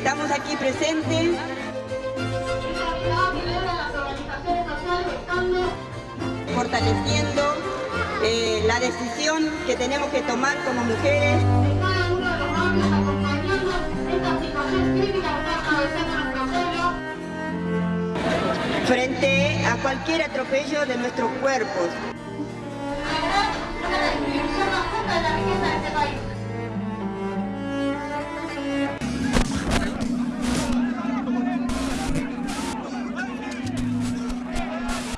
estamos aquí presentes fortaleciendo eh, la decisión que tenemos que tomar como mujeres. frente a cualquier atropello de nuestros cuerpos.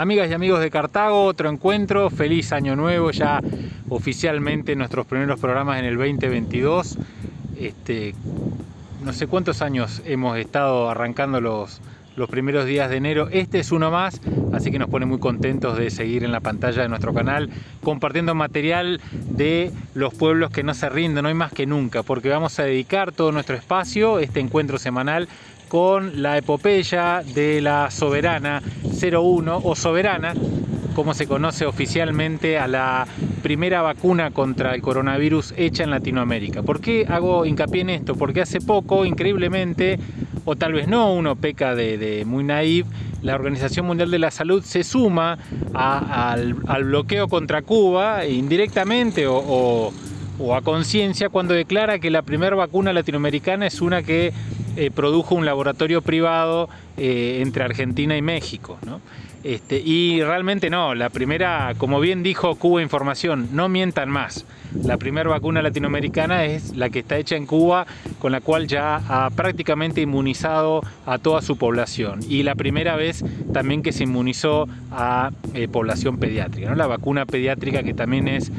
Amigas y amigos de Cartago, otro encuentro, feliz año nuevo, ya oficialmente nuestros primeros programas en el 2022. Este, no sé cuántos años hemos estado arrancando los, los primeros días de enero. Este es uno más, así que nos pone muy contentos de seguir en la pantalla de nuestro canal compartiendo material de los pueblos que no se rinden hoy más que nunca, porque vamos a dedicar todo nuestro espacio, este encuentro semanal, con la epopeya de la Soberana 01 o Soberana, como se conoce oficialmente a la primera vacuna contra el coronavirus hecha en Latinoamérica. ¿Por qué hago hincapié en esto? Porque hace poco, increíblemente, o tal vez no, uno peca de, muy naive, la Organización Mundial de la Salud se suma al, bloqueo contra Cuba indirectamente o, a conciencia cuando declara que la primera vacuna latinoamericana es una que eh, produjo un laboratorio privado eh, entre Argentina y México. Este, y realmente no, la primera, como bien dijo Cuba Información, no mientan más. La primera vacuna latinoamericana es la que está hecha en Cuba, con la cual ya ha prácticamente inmunizado a toda su población. Y la primera vez también que se inmunizó a eh, población pediátrica, la vacuna pediátrica que también es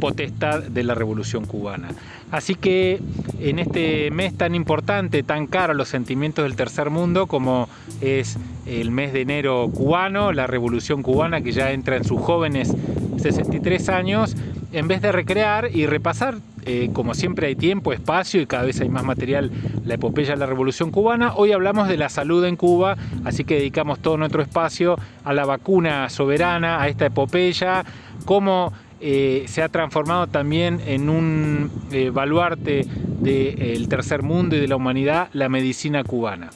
potestad de la Revolución Cubana. Así que en este mes tan importante, tan caro los sentimientos del tercer mundo como es el mes de enero cubano, la Revolución Cubana que ya entra en sus jóvenes 63 años, en vez de recrear y repasar, eh, como siempre hay tiempo, espacio y cada vez hay más material, la epopeya de la Revolución Cubana, hoy hablamos de la salud en Cuba, así que dedicamos todo nuestro espacio a la vacuna soberana, a esta epopeya, cómo eh, se ha transformado también en un eh, baluarte del tercer mundo y de la humanidad, la medicina cubana.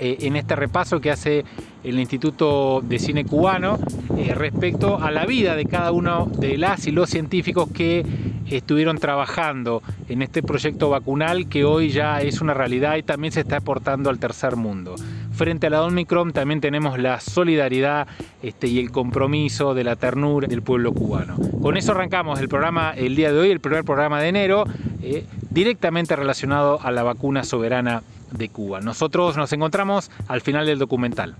en este repaso que hace el Instituto de Cine Cubano eh, respecto a la vida de cada uno de las y los científicos que estuvieron trabajando en este proyecto vacunal que hoy ya es una realidad y también se está aportando al tercer mundo. Frente a la Omicron también tenemos la solidaridad este, y el compromiso de la ternura del pueblo cubano. Con eso arrancamos el programa el día de hoy, el primer programa de enero, eh, directamente relacionado a la vacuna soberana de Cuba. Nosotros nos encontramos al final del documental.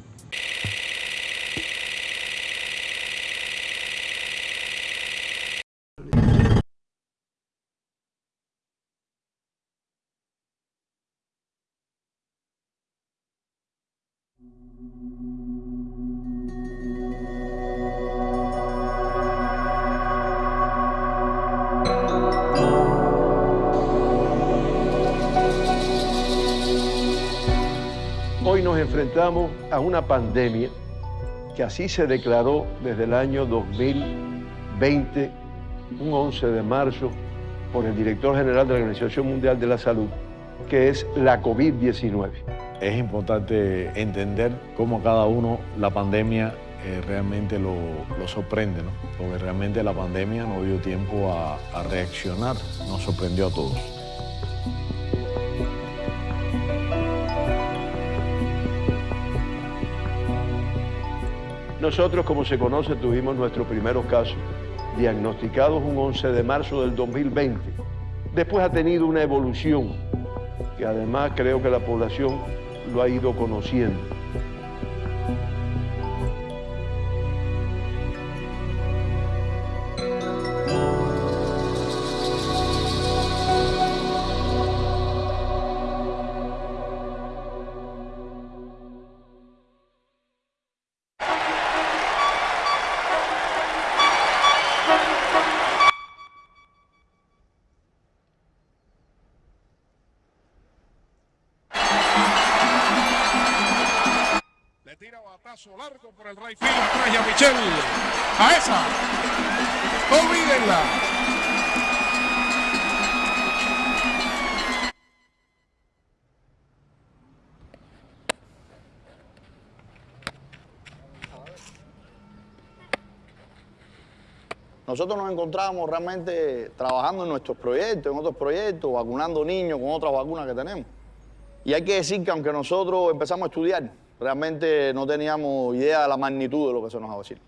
Enfrentamos a una pandemia que así se declaró desde el año 2020, un 11 de marzo, por el director general de la Organización Mundial de la Salud, que es la COVID-19. Es importante entender cómo cada uno la pandemia eh, realmente lo, sorprende, ¿no? porque realmente la pandemia no dio tiempo a reaccionar, nos sorprendió a todos. Nosotros, como se conoce, tuvimos nuestros primeros casos diagnosticados un 11 de marzo del 2020. Después ha tenido una evolución que además creo que la población lo ha ido conociendo. Batazo largo por el right field. Trae a Michel. A esa. Olvídenla. Nosotros nos encontrábamos realmente trabajando en nuestros proyectos, en otros proyectos, vacunando niños con otras vacunas que tenemos. Y hay que decir que aunque nosotros empezamos a estudiar, realmente no teníamos idea de la magnitud de lo que se nos va a decir.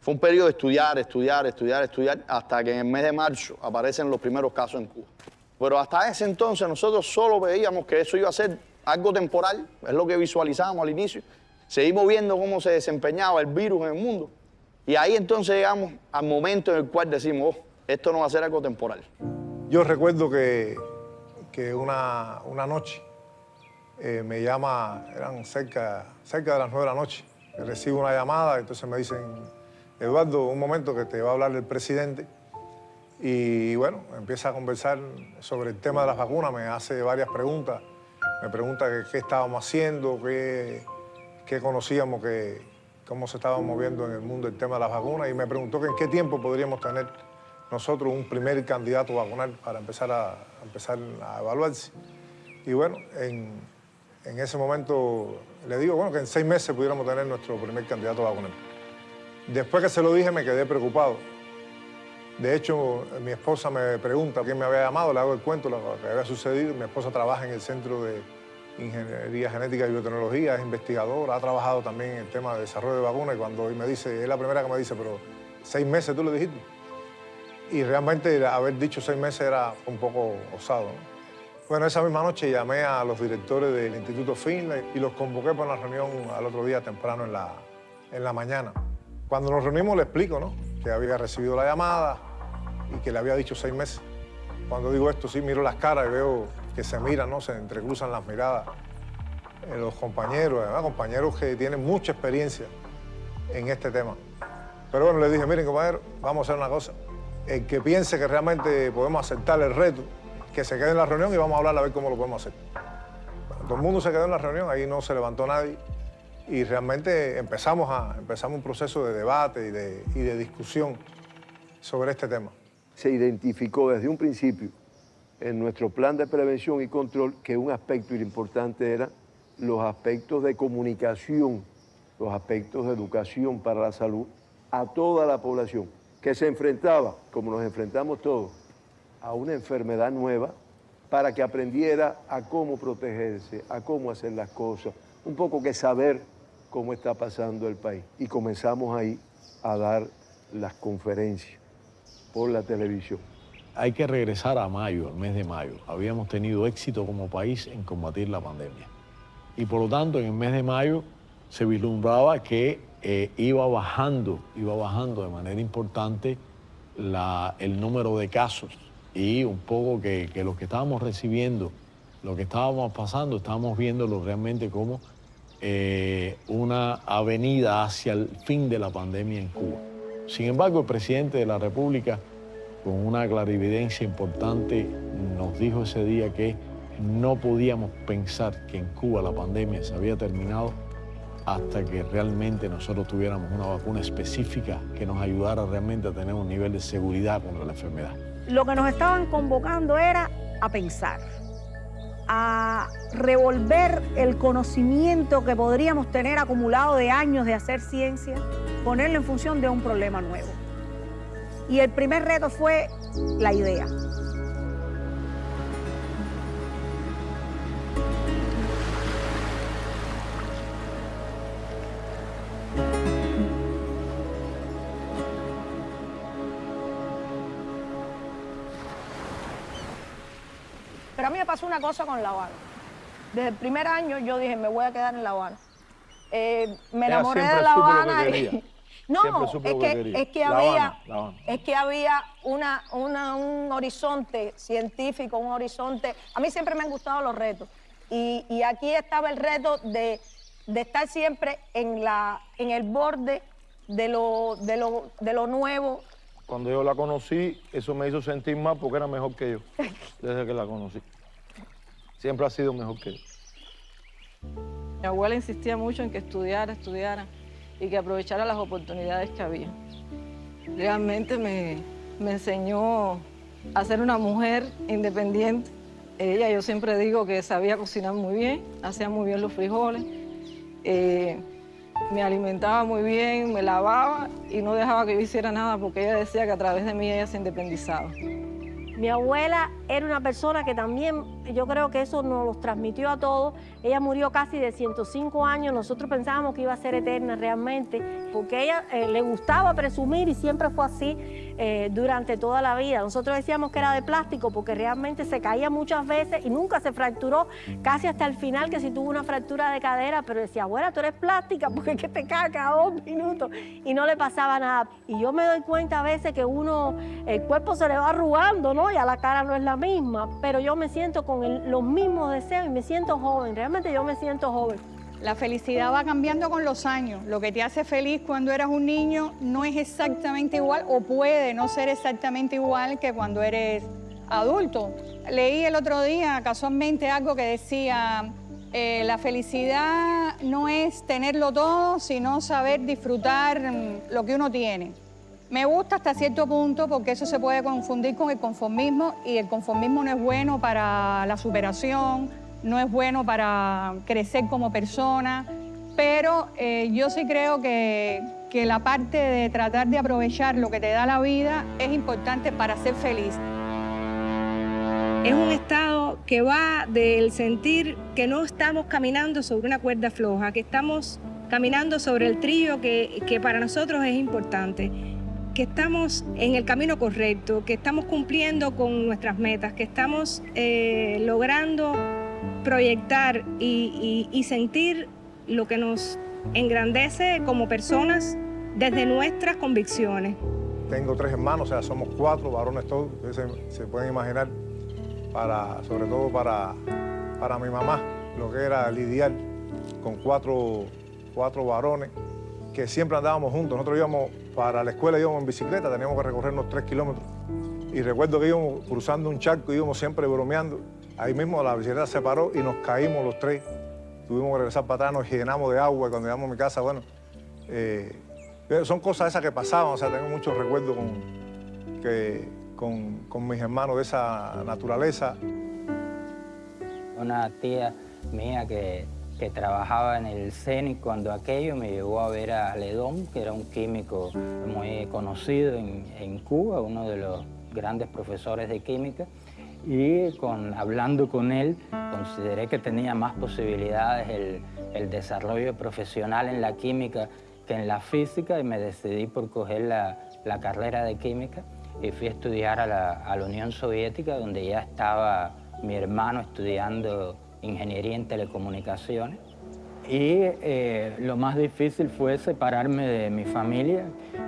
Fue un periodo de estudiar, estudiar, estudiar, estudiar, hasta que en el mes de marzo aparecen los primeros casos en Cuba. Pero hasta ese entonces nosotros solo veíamos que eso iba a ser algo temporal, es lo que visualizábamos al inicio. Seguimos viendo cómo se desempeñaba el virus en el mundo. Y ahí entonces llegamos al momento en el cual decimos, oh, esto no va a ser algo temporal. Yo recuerdo que, una noche eh, me llama, eran cerca, cerca de las nueve de la noche, recibo una llamada, entonces me dicen, Eduardo, un momento que te va a hablar el presidente. Y bueno, empieza a conversar sobre el tema de las vacunas, me hace varias preguntas. Me pregunta qué estábamos haciendo, qué, qué conocíamos, que, cómo se estaba moviendo en el mundo el tema de las vacunas y me preguntó que en qué tiempo podríamos tener nosotros un primer candidato vacunal para empezar a, empezar a evaluarse. Y bueno, en, en, ese momento le digo bueno, que en seis meses pudiéramos tener nuestro primer candidato vacunal. Después que se lo dije me quedé preocupado. De hecho, mi esposa me pregunta quién me había llamado, le hago el cuento, lo que había sucedido. Mi esposa trabaja en el centro de Ingeniería Genética y Biotecnología, es investigadora, ha trabajado también en el tema de desarrollo de vacunas y cuando me dice, es la primera que me dice, pero seis meses tú le dijiste. Y realmente haber dicho seis meses era un poco osado. Bueno, esa misma noche llamé a los directores del Instituto Finlay y los convoqué para una reunión al otro día temprano en la, en la mañana. Cuando nos reunimos le explico, ¿no? Que había recibido la llamada y que le había dicho seis meses. Cuando digo esto, sí, miro las caras y veo que se miran, ¿no? Se entrecruzan las miradas. Eh, los compañeros, además, compañeros que tienen mucha experiencia en este tema. Pero bueno, le dije, miren, compañeros, vamos a hacer una cosa. El que piense que realmente podemos aceptar el reto, que se quede en la reunión y vamos a hablar a ver cómo lo podemos hacer. todo el mundo se quedó en la reunión, ahí no se levantó nadie y realmente empezamos, a, empezamos un proceso de debate y de, y de discusión sobre este tema. Se identificó desde un principio en nuestro plan de prevención y control que un aspecto importante era los aspectos de comunicación, los aspectos de educación para la salud a toda la población que se enfrentaba, como nos enfrentamos todos, a una enfermedad nueva para que aprendiera a cómo protegerse, a cómo hacer las cosas, un poco que saber cómo está pasando el país. Y comenzamos ahí a dar las conferencias por la televisión. Hay que regresar a mayo, al mes de mayo. Habíamos tenido éxito como país en combatir la pandemia. Y por lo tanto, en el mes de mayo se vislumbraba que eh, iba bajando, iba bajando de manera importante el número de casos y un poco que, que lo que estábamos recibiendo, lo que estábamos pasando, estábamos viéndolo realmente como eh, una avenida hacia el fin de la pandemia en Cuba. Sin embargo, el presidente de la República, con una clarividencia importante, nos dijo ese día que no podíamos pensar que en Cuba la pandemia se había terminado hasta que realmente nosotros tuviéramos una vacuna específica que nos ayudara realmente a tener un nivel de seguridad contra la enfermedad. Lo que nos estaban convocando era a pensar, a revolver el conocimiento que podríamos tener acumulado de años de hacer ciencia, ponerlo en función de un problema nuevo. Y el primer reto fue la idea. Pasó una cosa con La Habana. Desde el primer año yo dije, me voy a quedar en La Habana. Eh, me enamoré de La Habana y... No, es que, es que había, es que había una, un horizonte científico, un horizonte... A mí siempre me han gustado los retos. Y, y aquí estaba el reto de, de, estar siempre en, la, en el borde de lo, de, lo, de lo nuevo, cuando yo la conocí, eso me hizo sentir más porque era mejor que yo, desde que la conocí. Siempre ha sido mejor que yo. Mi abuela insistía mucho en que estudiara, estudiara y que aprovechara las oportunidades que había. Realmente me, enseñó a ser una mujer independiente. Ella, yo siempre digo que sabía cocinar muy bien, hacía muy bien los frijoles. Eh, me alimentaba muy bien, me lavaba y no dejaba que yo hiciera nada porque ella decía que a través de mí ella se independizaba. Mi abuela era una persona que también, yo creo que eso nos los transmitió a todos. Ella murió casi de 105 años, nosotros pensábamos que iba a ser eterna realmente, porque ella eh, le gustaba presumir y siempre fue así eh, durante toda la vida. Nosotros decíamos que era de plástico porque realmente se caía muchas veces y nunca se fracturó, casi hasta el final que si tuvo una fractura de cadera, pero decía, abuela, tú eres plástica porque es que te cae cada dos minutos y no le pasaba nada. Y yo me doy cuenta a veces que uno, el cuerpo se le va arrugando, ¿no? Y a la cara no es la misma, pero yo me siento con los mismos deseos y me siento joven, realmente yo me siento joven. La felicidad va cambiando con los años. Lo que te hace feliz cuando eras un niño no es exactamente igual o puede no ser exactamente igual que cuando eres adulto. Leí el otro día casualmente algo que decía, eh, la felicidad no es tenerlo todo, sino saber disfrutar mm, lo que uno tiene. Me gusta hasta cierto punto porque eso se puede confundir con el conformismo y el conformismo no es bueno para la superación, no es bueno para crecer como persona, pero eh, yo sí creo que, que la parte de tratar de aprovechar lo que te da la vida es importante para ser feliz. Es un estado que va del sentir que no estamos caminando sobre una cuerda floja, que estamos caminando sobre el trillo que, que para nosotros es importante que estamos en el camino correcto, que estamos cumpliendo con nuestras metas, que estamos eh, logrando proyectar y, sentir lo que nos engrandece como personas desde nuestras convicciones. Tengo tres hermanos, o sea, somos cuatro varones todos, se, se pueden imaginar, para, sobre todo para, para mi mamá, lo que era lidiar con cuatro, cuatro varones que siempre andábamos juntos. Nosotros íbamos para la escuela, íbamos en bicicleta, teníamos que recorrer unos tres kilómetros. Y recuerdo que íbamos cruzando un charco, íbamos siempre bromeando. Ahí mismo la bicicleta se paró y nos caímos los tres. Tuvimos que regresar para atrás, nos llenamos de agua. Cuando llegamos a mi casa, bueno, eh, son cosas esas que pasaban. O sea, tengo muchos recuerdos con, con, con mis hermanos de esa naturaleza. Una tía mía que que trabajaba en el CENI cuando aquello me llevó a ver a Ledón, que era un químico muy conocido en, Cuba, uno de los grandes profesores de química, y con, hablando con él consideré que tenía más posibilidades el, el, desarrollo profesional en la química que en la física y me decidí por coger la, la carrera de química y fui a estudiar a la, a la Unión Soviética donde ya estaba mi hermano estudiando ingeniería en telecomunicaciones. Y eh, lo más difícil fue separarme de mi familia,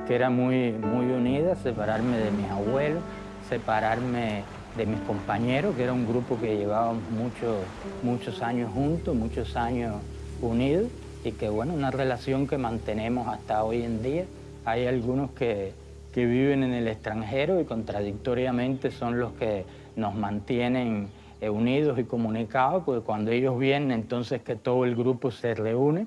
que era muy, muy unida, separarme de mis abuelos, separarme de mis compañeros, que era un grupo que llevábamos muchos, muchos años juntos, muchos años unidos, y que bueno, una relación que mantenemos hasta hoy en día. Hay algunos que, que viven en el extranjero y contradictoriamente son los que nos mantienen eh, unidos y comunicados, porque cuando ellos vienen, entonces que todo el grupo se reúne.